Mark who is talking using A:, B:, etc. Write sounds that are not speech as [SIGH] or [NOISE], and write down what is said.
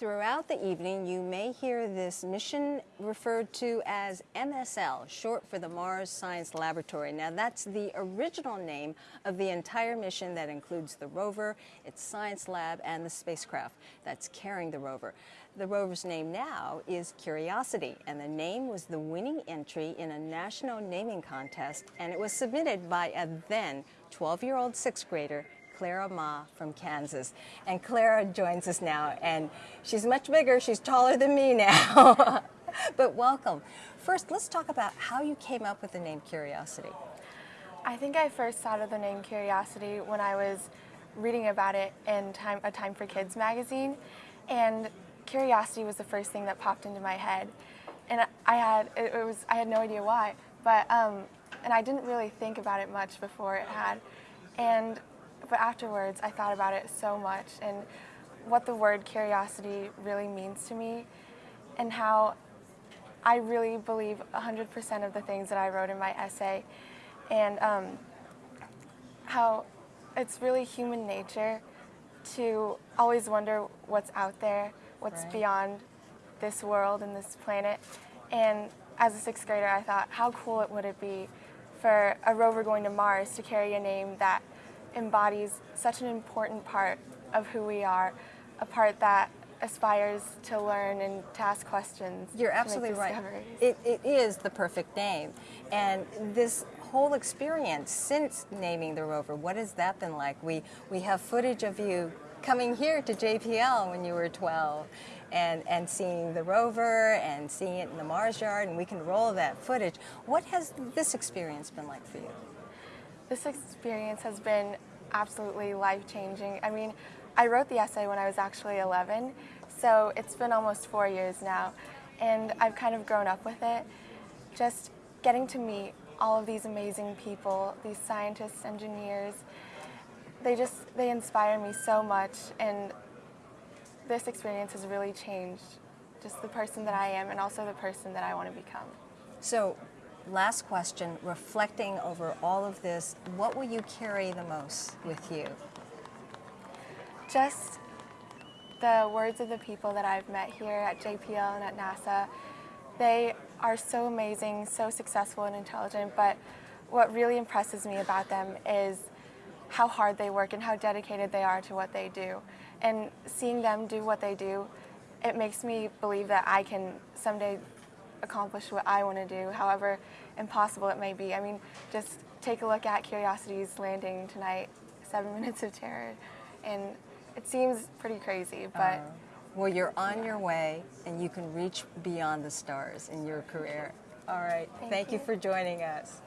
A: Throughout the evening, you may hear this mission referred to as MSL, short for the Mars Science Laboratory. Now, that's the original name of the entire mission that includes the rover, its science lab, and the spacecraft that's carrying the rover. The rover's name now is Curiosity, and the name was the winning entry in a national naming contest, and it was submitted by a then 12-year-old sixth grader Clara Ma from Kansas. And Clara joins us now, and she's much bigger. She's taller than me now. [LAUGHS] but welcome. First, let's talk about how you came up with the name Curiosity.
B: I think I first thought of the name Curiosity when I was reading about it in time, a Time for Kids magazine, and curiosity was the first thing that popped into my head. And I had, it, was, I had no idea why, but, um, and I didn't really think about it much before it had. And but afterwards, I thought about it so much and what the word curiosity really means to me and how I really believe 100% of the things that I wrote in my essay and um, how it's really human nature to always wonder what's out there, what's right. beyond this world and this planet. And as a sixth grader, I thought, how cool it would it be for a rover going to Mars to carry a name that embodies such an important part of who we are, a part that aspires to learn and to ask questions.
A: You're absolutely right. It, it is the perfect name. And this whole experience since naming the rover, what has that been like? We, we have footage of you coming here to JPL when you were 12 and, and seeing the rover and seeing it in the Mars yard and we can roll that footage. What has this experience been like for you?
B: This experience has been absolutely life-changing. I mean, I wrote the essay when I was actually 11, so it's been almost four years now, and I've kind of grown up with it. Just getting to meet all of these amazing people, these scientists, engineers, they just, they inspire me so much, and this experience has really changed just the person that I am and also the person that I want to become.
A: So last question, reflecting over all of this, what will you carry the most with you?
B: Just the words of the people that I've met here at JPL and at NASA. They are so amazing, so successful and intelligent, but what really impresses me about them is how hard they work and how dedicated they are to what they do. And seeing them do what they do, it makes me believe that I can someday accomplish what I want to do, however impossible it may be. I mean, just take a look at Curiosity's landing tonight, Seven [LAUGHS] Minutes of Terror, and it seems pretty crazy, but... Uh,
A: well, you're on yeah. your way, and you can reach beyond the stars in your career. All right. Thank, Thank you. you for joining us.